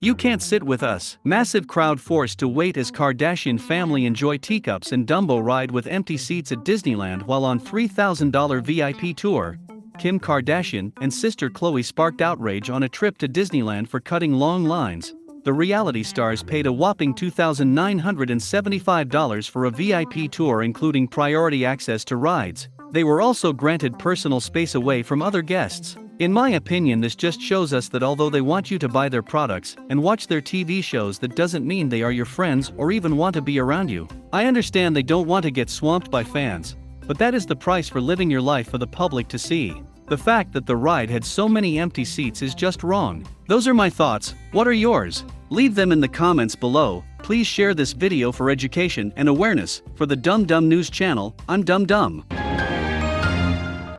You can't sit with us. Massive crowd forced to wait as Kardashian family enjoy teacups and Dumbo ride with empty seats at Disneyland while on $3,000 VIP tour. Kim Kardashian and sister Khloe sparked outrage on a trip to Disneyland for cutting long lines. The reality stars paid a whopping $2,975 for a VIP tour including priority access to rides. They were also granted personal space away from other guests. In my opinion, this just shows us that although they want you to buy their products and watch their TV shows, that doesn't mean they are your friends or even want to be around you. I understand they don't want to get swamped by fans, but that is the price for living your life for the public to see. The fact that the ride had so many empty seats is just wrong. Those are my thoughts, what are yours? Leave them in the comments below, please share this video for education and awareness. For the Dumb Dumb News channel, I'm Dumb Dumb.